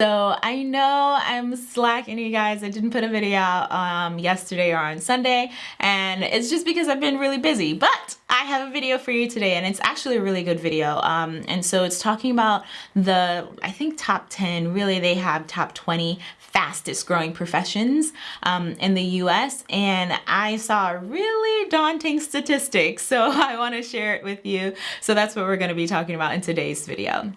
So I know I'm slacking you guys. I didn't put a video out um, yesterday or on Sunday and it's just because I've been really busy. But I have a video for you today and it's actually a really good video. Um, and so it's talking about the, I think top 10, really they have top 20 fastest growing professions um, in the US and I saw a really daunting statistic so I want to share it with you. So that's what we're going to be talking about in today's video.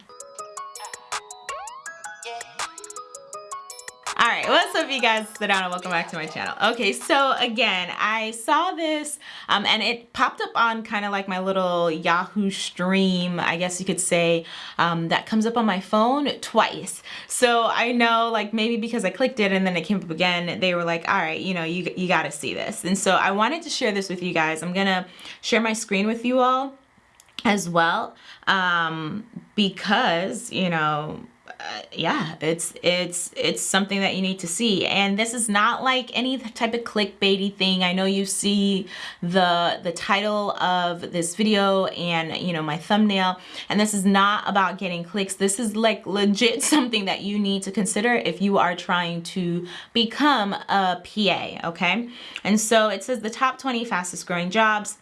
Right, what's up you guys? Down and welcome back to my channel. Okay, so again, I saw this um, and it popped up on kind of like my little Yahoo stream, I guess you could say, um, that comes up on my phone twice. So I know like maybe because I clicked it and then it came up again, they were like, all right, you know, you, you got to see this. And so I wanted to share this with you guys. I'm to share my screen with you all as well um, because, you know, uh, yeah, it's it's it's something that you need to see. And this is not like any type of clickbaity thing. I know you see the the title of this video and you know my thumbnail, and this is not about getting clicks. This is like legit something that you need to consider if you are trying to become a PA, okay? And so it says the top 20 fastest growing jobs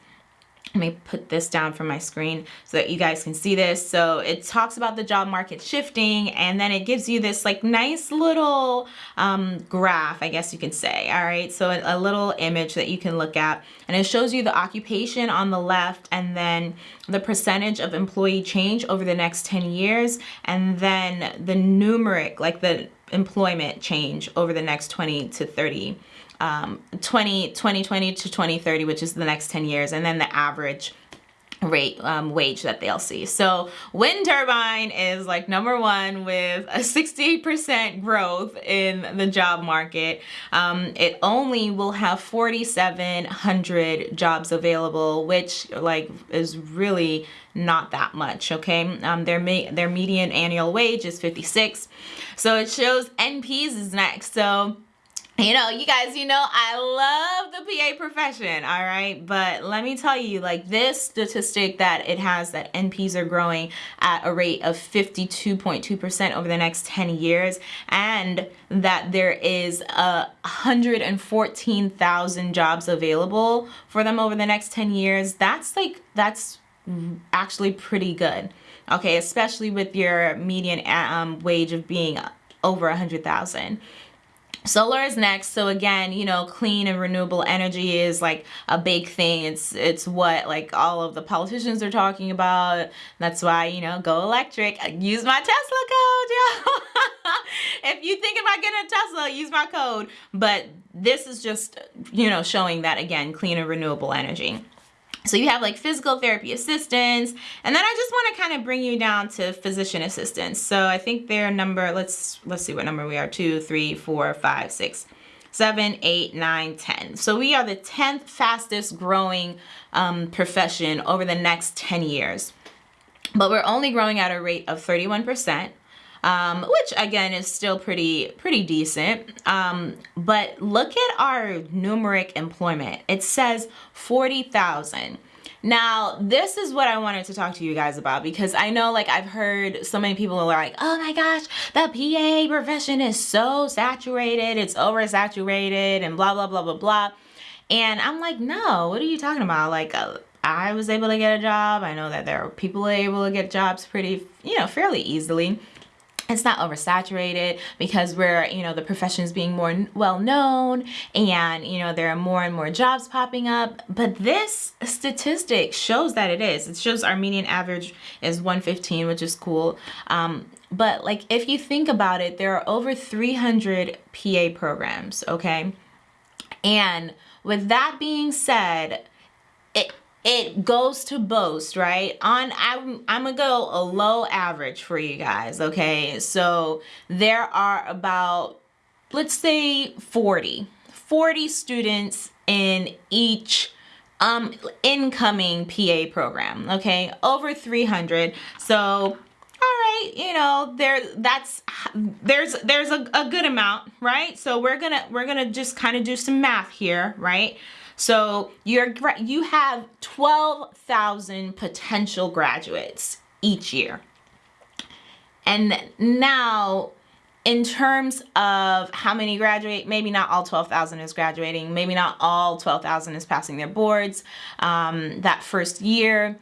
let me put this down from my screen so that you guys can see this. So it talks about the job market shifting and then it gives you this like nice little um, graph, I guess you could say. All right, so a, a little image that you can look at and it shows you the occupation on the left and then the percentage of employee change over the next 10 years and then the numeric, like the employment change over the next 20 to 30 um, 20, 2020 to 2030, which is the next 10 years, and then the average rate um, wage that they'll see. So wind turbine is like number one with a 68% growth in the job market. Um, it only will have 4,700 jobs available, which like is really not that much okay um, their their median annual wage is 56 so it shows NPs is next so you know, you guys, you know, I love the PA profession, all right? But let me tell you, like this statistic that it has that NPs are growing at a rate of 52.2% over the next 10 years and that there is a 114,000 jobs available for them over the next 10 years, that's like, that's actually pretty good. Okay, especially with your median um, wage of being over a 100,000. Solar is next. So again, you know, clean and renewable energy is like a big thing. It's it's what like all of the politicians are talking about. That's why, you know, go electric. Uh, use my Tesla code, yo. if you think about getting a Tesla, use my code. But this is just, you know, showing that again, clean and renewable energy. So you have like physical therapy assistants, and then I just want to kind of bring you down to physician assistants. So I think their number, let's let's see what number we are, two, three, four, five, six, seven, eight, nine, ten. So we are the 10th fastest growing um, profession over the next 10 years. But we're only growing at a rate of 31% um, which again is still pretty pretty decent. Um, but look at our numeric employment. It says 40,000. Now, this is what I wanted to talk to you guys about because I know like I've heard so many people are like, oh my gosh, the PA profession is so saturated, it's oversaturated and blah, blah, blah, blah, blah. And I'm like, no, what are you talking about? Like, uh, I was able to get a job. I know that there are people able to get jobs pretty, you know, fairly easily it's not oversaturated because we're you know the profession is being more well known and you know there are more and more jobs popping up. But this statistic shows that it is. It shows our median average is 115 which is cool. Um, but like if you think about it there are over 300 PA programs okay? And with that being said it goes to boast, right? On I'm I'm gonna go a low average for you guys, okay? So there are about let's say 40 40 students in each um incoming PA program, okay? Over 300. So all right, you know, there that's there's there's a, a good amount, right? So we're gonna we're gonna just kind of do some math here, right? So you're you have 12,000 potential graduates each year. And now in terms of how many graduate, maybe not all 12,000 is graduating, maybe not all 12,000 is passing their boards um, that first year.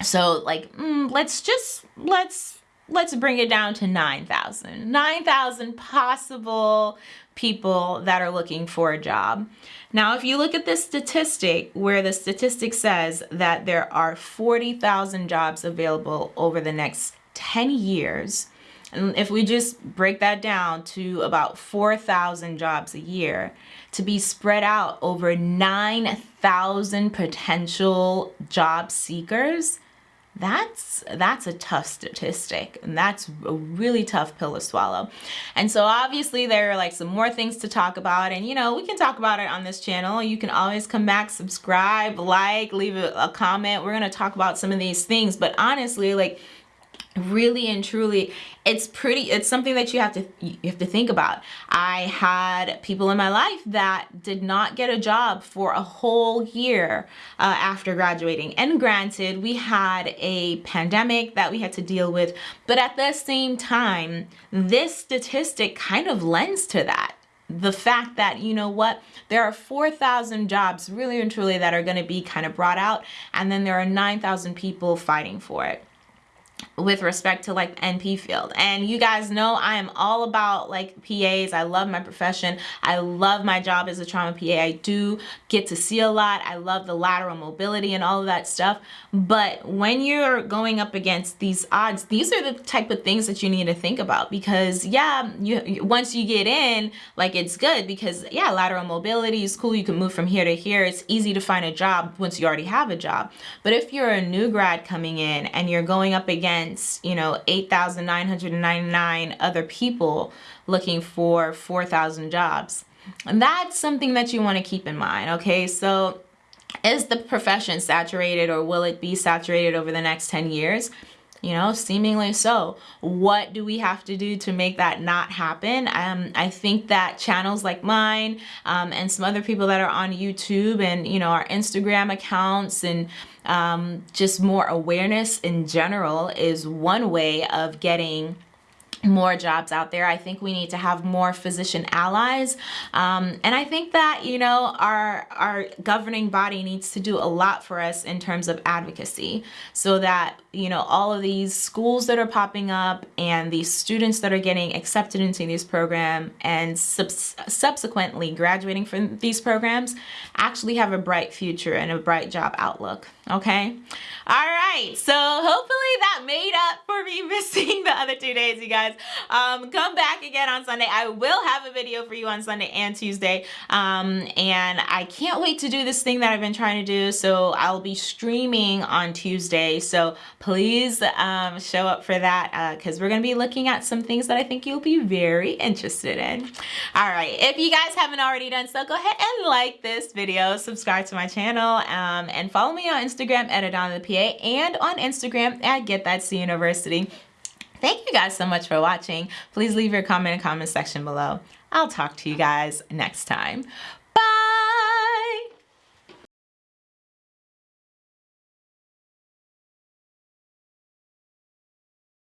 So like, mm, let's just, let's, let's bring it down to 9,000. 9,000 possible people that are looking for a job. Now, if you look at this statistic where the statistic says that there are 40,000 jobs available over the next 10 years, and if we just break that down to about 4,000 jobs a year to be spread out over 9,000 potential job seekers, that's that's a tough statistic and that's a really tough pill to swallow. And so obviously there are like some more things to talk about and you know we can talk about it on this channel. You can always come back subscribe like leave a, a comment. We're going to talk about some of these things but honestly like really and truly it's pretty it's something that you have to you have to think about. I had people in my life that did not get a job for a whole year uh, after graduating. And granted we had a pandemic that we had to deal with but at the same time this statistic kind of lends to that. The fact that you know what there are 4,000 jobs really and truly that are going to be kind of brought out and then there are 9,000 people fighting for it with respect to like NP field. And you guys know I am all about like PAs. I love my profession. I love my job as a trauma PA. I do get to see a lot. I love the lateral mobility and all of that stuff. But when you're going up against these odds, these are the type of things that you need to think about because yeah, you once you get in, like it's good because yeah, lateral mobility is cool. You can move from here to here. It's easy to find a job once you already have a job. But if you're a new grad coming in and you're going up against against, you know, 8,999 other people looking for 4,000 jobs. And that's something that you want to keep in mind, okay? So is the profession saturated or will it be saturated over the next 10 years? You know seemingly so. What do we have to do to make that not happen? Um, i think that channels like mine um, and some other people that are on youtube and you know our instagram accounts and um, just more awareness in general is one way of getting more jobs out there. I think we need to have more physician allies. Um, and I think that, you know, our, our governing body needs to do a lot for us in terms of advocacy so that, you know, all of these schools that are popping up and these students that are getting accepted into these programs and sub subsequently graduating from these programs actually have a bright future and a bright job outlook. Okay. All right. So hopefully that made up for me missing the other two days, you guys. Um, come back again on Sunday. I will have a video for you on Sunday and Tuesday. Um, and I can't wait to do this thing that I've been trying to do. So I'll be streaming on Tuesday. So please um, show up for that because uh, we're going to be looking at some things that I think you'll be very interested in. All right. If you guys haven't already done so, go ahead and like this video, subscribe to my channel, um, and follow me on Instagram at Adana the PA and on Instagram at Get That C University. Thank you guys so much for watching. Please leave your comment in the comment section below. I'll talk to you guys next time.